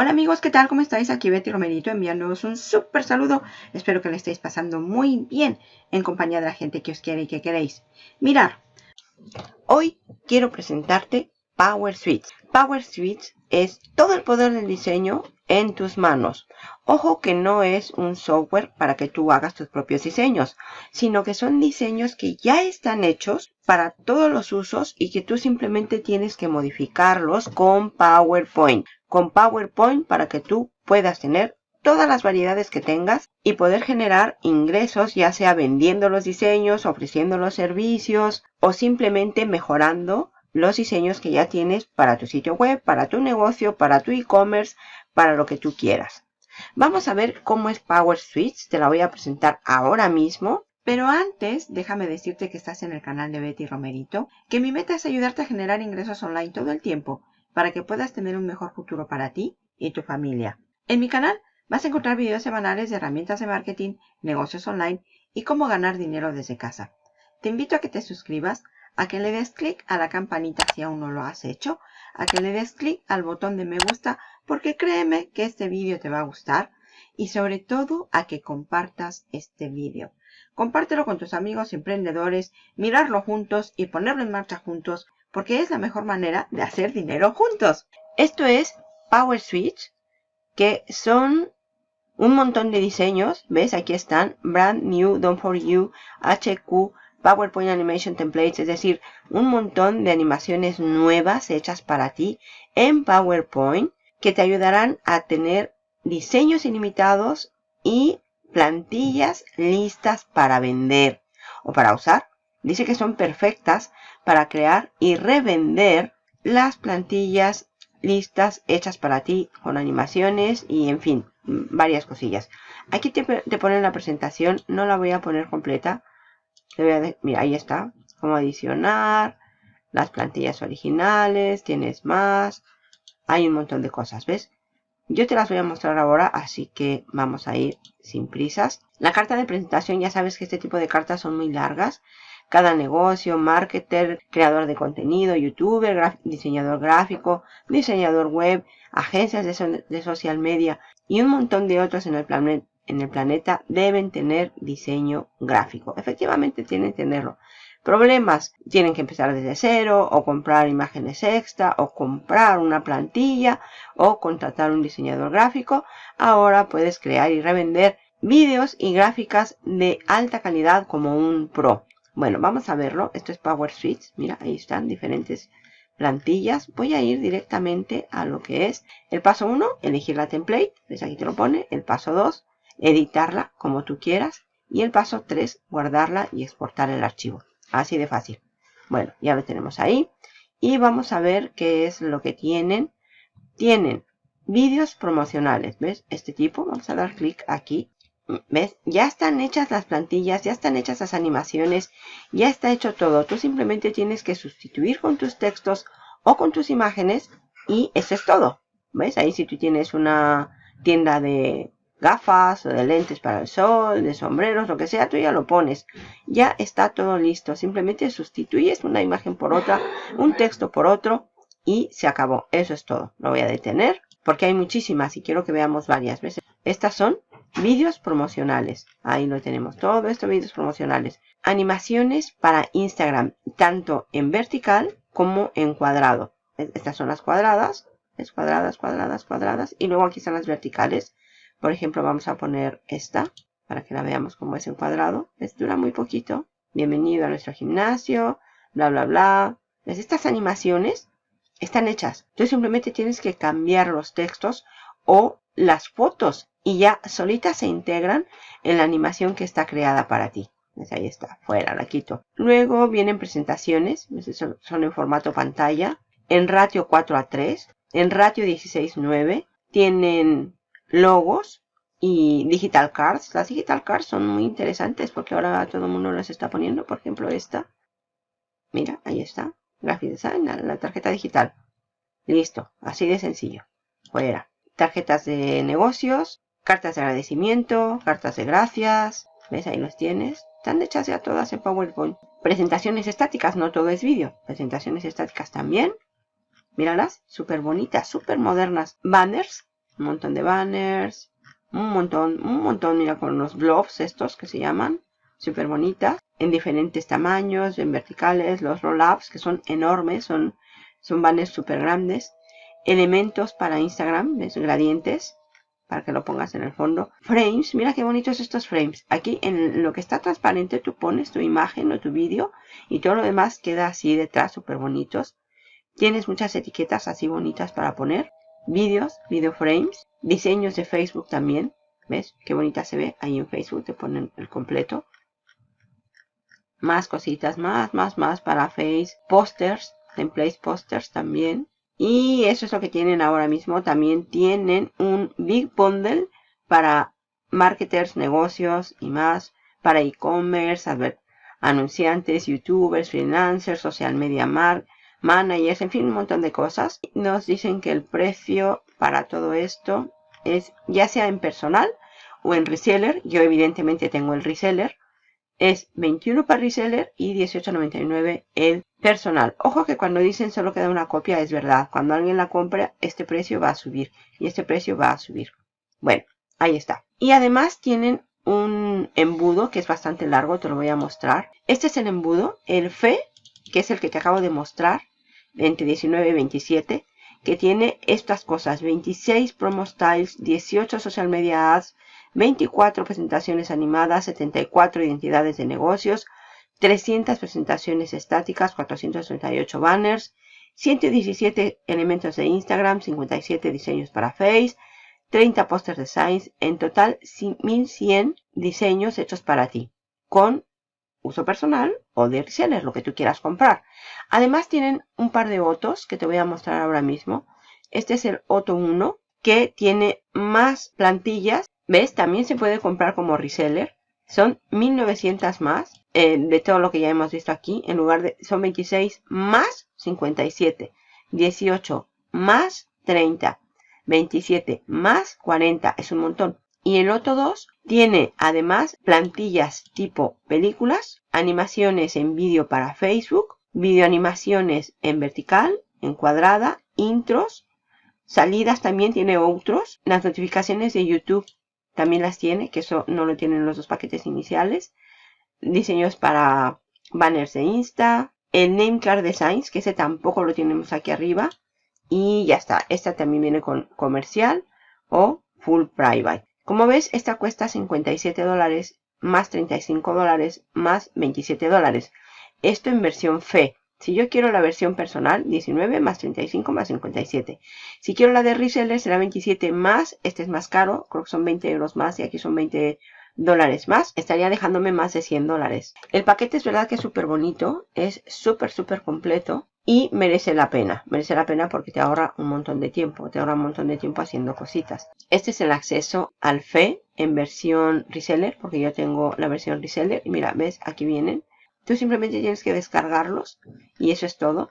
Hola amigos, ¿qué tal? ¿Cómo estáis? Aquí Betty Romerito enviándoos un súper saludo. Espero que le estéis pasando muy bien en compañía de la gente que os quiere y que queréis. Mirar, hoy quiero presentarte Power Suite. Power Suite es todo el poder del diseño en tus manos. Ojo que no es un software para que tú hagas tus propios diseños, sino que son diseños que ya están hechos para todos los usos y que tú simplemente tienes que modificarlos con PowerPoint con PowerPoint para que tú puedas tener todas las variedades que tengas y poder generar ingresos ya sea vendiendo los diseños, ofreciendo los servicios o simplemente mejorando los diseños que ya tienes para tu sitio web, para tu negocio, para tu e-commerce, para lo que tú quieras. Vamos a ver cómo es Power Switch, te la voy a presentar ahora mismo. Pero antes, déjame decirte que estás en el canal de Betty Romerito, que mi meta es ayudarte a generar ingresos online todo el tiempo para que puedas tener un mejor futuro para ti y tu familia. En mi canal vas a encontrar videos semanales de herramientas de marketing, negocios online y cómo ganar dinero desde casa. Te invito a que te suscribas, a que le des clic a la campanita si aún no lo has hecho, a que le des clic al botón de me gusta porque créeme que este vídeo te va a gustar y sobre todo a que compartas este vídeo. Compártelo con tus amigos emprendedores, mirarlo juntos y ponerlo en marcha juntos porque es la mejor manera de hacer dinero juntos. Esto es Power Switch, que son un montón de diseños. ¿Ves? Aquí están. Brand New, Don't For You, HQ, PowerPoint Animation Templates. Es decir, un montón de animaciones nuevas hechas para ti en PowerPoint que te ayudarán a tener diseños ilimitados y plantillas listas para vender o para usar. Dice que son perfectas para crear y revender las plantillas listas hechas para ti con animaciones y en fin, varias cosillas. Aquí te, ponen la presentación, no la voy a poner completa. mira, ahí está, cómo adicionar, las plantillas originales, tienes más, hay un montón de cosas, ¿ves? Yo te las voy a mostrar ahora, así que vamos a ir sin prisas. La carta de presentación, ya sabes que este tipo de cartas son muy largas cada negocio, marketer, creador de contenido, youtuber, diseñador gráfico, diseñador web, agencias de, social media y un montón de otros en el, en el planeta deben tener diseño gráfico. Efectivamente tienen que tenerlo. Problemas, tienen que empezar desde cero o comprar imágenes extra o comprar una plantilla o contratar un diseñador gráfico. Ahora puedes crear y revender vídeos y gráficas de alta calidad como un pro. Bueno, vamos a verlo. Esto es Power Switch. Mira, ahí están diferentes plantillas. Voy a ir directamente a lo que es el paso 1, elegir la template. ¿Ves? Aquí te lo pone. El paso 2, editarla como tú quieras. Y el paso 3, guardarla y exportar el archivo. Así de fácil. Bueno, ya lo tenemos ahí. Y vamos a ver qué es lo que tienen. Tienen vídeos promocionales. ¿Ves? Este tipo. Vamos a dar clic aquí. ¿Ves? Ya están hechas las plantillas, ya están hechas las animaciones, ya está hecho todo. Tú simplemente tienes que sustituir con tus textos o con tus imágenes y eso es todo. ¿Ves? Ahí si tú tienes una tienda de gafas o de lentes para el sol, de sombreros, lo que sea, tú ya lo pones. Ya está todo listo. Simplemente sustituyes una imagen por otra, un texto por otro y se acabó. Eso es todo. Lo voy a detener porque hay muchísimas y quiero que veamos varias veces. Estas son Vídeos promocionales. Ahí lo tenemos. Todo esto vídeos promocionales. Animaciones para Instagram. Tanto en vertical como en cuadrado. Estas son las cuadradas. Es cuadradas, cuadradas, cuadradas. Y luego aquí están las verticales. Por ejemplo, vamos a poner esta. Para que la veamos como es en cuadrado. Es dura muy poquito. Bienvenido a nuestro gimnasio. Bla, bla, bla. Estas animaciones están hechas. Tú simplemente tienes que cambiar los textos o las fotos y ya solitas se integran en la animación que está creada para ti. Pues ahí está, fuera, la quito. Luego vienen presentaciones, son en formato pantalla, en ratio 4 a 3, en ratio 16.9, tienen logos y digital cards. Las digital cards son muy interesantes porque ahora todo el mundo las está poniendo. Por ejemplo, esta. Mira, ahí está. Graphic Design, la tarjeta digital. Listo, así de sencillo. Fuera tarjetas de negocios, cartas de agradecimiento, cartas de gracias. ¿Ves? Ahí los tienes. Están hechas ya todas en PowerPoint. Presentaciones estáticas, no todo es vídeo. Presentaciones estáticas también. Míralas, súper bonitas, súper modernas. Banners un montón de banners, un montón, un montón, mira, con los blobs estos que se llaman, súper bonitas, en diferentes tamaños, en verticales, los roll-ups que son enormes, son, son banners súper grandes, elementos para Instagram, ¿ves? gradientes, para que lo pongas en el fondo. Frames, mira qué bonitos estos frames. Aquí en lo que está transparente tú pones tu imagen o tu vídeo y todo lo demás queda así detrás, súper bonitos. Tienes muchas etiquetas así bonitas para poner. Vídeos, video frames, diseños de Facebook también. ¿Ves? Qué bonita se ve. Ahí en Facebook te ponen el completo. Más cositas, más, más, más para Face. Posters, templates posters también. Y eso es lo que tienen ahora mismo. También tienen un Big Bundle para marketers, negocios y más. Para e-commerce, anunciantes, youtubers, freelancers, social media mark, managers, en fin, un montón de cosas. Nos dicen que el precio para todo esto es ya sea en personal o en reseller. Yo evidentemente tengo el reseller. Es 21 para reseller y 18.99 el personal. Ojo que cuando dicen solo queda una copia es verdad. Cuando alguien la compra, este precio va a subir. Y este precio va a subir. Bueno, ahí está. Y además tienen un embudo que es bastante largo. Te lo voy a mostrar. Este es el embudo. El FE, que es el que te acabo de mostrar. Entre 19 y 27. Que tiene estas cosas. 26 promo styles. 18 social media ads. 24 presentaciones animadas. 74 identidades de negocios. 300 presentaciones estáticas, 438 banners, 117 elementos de Instagram, 57 diseños para Face, 30 poster designs, en total 1100 diseños hechos para ti, con uso personal o de reseller, lo que tú quieras comprar. Además tienen un par de otros que te voy a mostrar ahora mismo. Este es el Otto 1, que tiene más plantillas. ¿Ves? También se puede comprar como reseller. Son 1900 más eh, de todo lo que ya hemos visto aquí. En lugar de, son 26 más 57. 18 más 30. 27 más 40. Es un montón. Y el otro 2 tiene además plantillas tipo películas, animaciones en vídeo para Facebook, videoanimaciones en vertical, en cuadrada, intros, salidas también tiene otros, las notificaciones de YouTube también las tiene, que eso no lo tienen los dos paquetes iniciales. Diseños para banners de Insta. El Name Card Designs, que ese tampoco lo tenemos aquí arriba. Y ya está. Esta también viene con comercial o full private. Como ves, esta cuesta 57 dólares más 35 dólares más 27 dólares. Esto en versión FE. Si yo quiero la versión personal, 19 más 35 más 57. Si quiero la de reseller, será 27 más, este es más caro, creo que son 20 euros más y aquí son 20 dólares más. Estaría dejándome más de 100 dólares. El paquete es verdad que es súper bonito, es súper, súper completo y merece la pena. Merece la pena porque te ahorra un montón de tiempo, te ahorra un montón de tiempo haciendo cositas. Este es el acceso al FE en versión reseller, porque yo tengo la versión reseller. Y mira, ves, aquí vienen Tú simplemente tienes que descargarlos y eso es todo.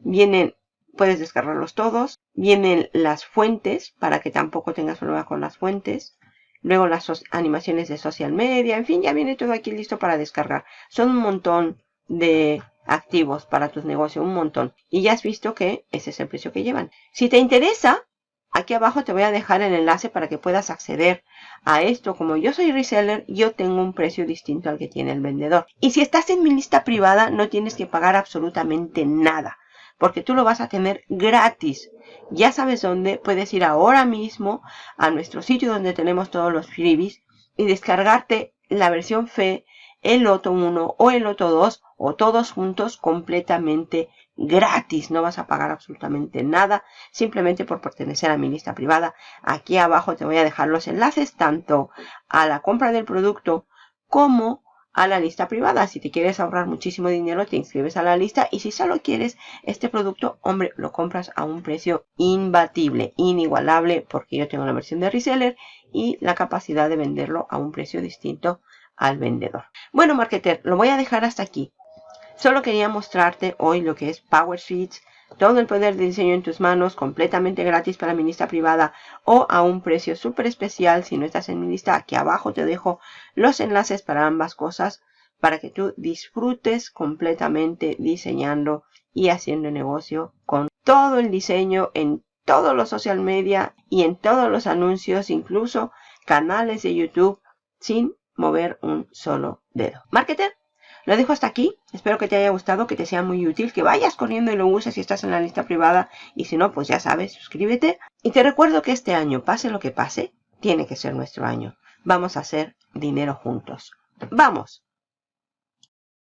Vienen, puedes descargarlos todos. Vienen las fuentes para que tampoco tengas problema con las fuentes. Luego las animaciones de social media. En fin, ya viene todo aquí listo para descargar. Son un montón de activos para tus negocios, un montón. Y ya has visto que ese es el precio que llevan. Si te interesa, Aquí abajo te voy a dejar el enlace para que puedas acceder a esto. Como yo soy reseller, yo tengo un precio distinto al que tiene el vendedor. Y si estás en mi lista privada, no tienes que pagar absolutamente nada. Porque tú lo vas a tener gratis. Ya sabes dónde. Puedes ir ahora mismo a nuestro sitio donde tenemos todos los freebies y descargarte la versión FE, el Loto 1 o el Loto 2 o todos juntos completamente gratis, no vas a pagar absolutamente nada, simplemente por pertenecer a mi lista privada. Aquí abajo te voy a dejar los enlaces tanto a la compra del producto como a la lista privada. Si te quieres ahorrar muchísimo dinero, te inscribes a la lista y si solo quieres este producto, hombre, lo compras a un precio imbatible, inigualable, porque yo tengo la versión de reseller y la capacidad de venderlo a un precio distinto al vendedor. Bueno, marketer, lo voy a dejar hasta aquí. Solo quería mostrarte hoy lo que es Power Sheets, todo el poder de diseño en tus manos, completamente gratis para mi lista privada o a un precio súper especial si no estás en mi lista. Aquí abajo te dejo los enlaces para ambas cosas para que tú disfrutes completamente diseñando y haciendo negocio con todo el diseño en todos los social media y en todos los anuncios, incluso canales de YouTube, sin mover un solo dedo. Marketer, lo dejo hasta aquí. Espero que te haya gustado, que te sea muy útil, que vayas corriendo y lo uses si estás en la lista privada. Y si no, pues ya sabes, suscríbete. Y te recuerdo que este año, pase lo que pase, tiene que ser nuestro año. Vamos a hacer dinero juntos. ¡Vamos!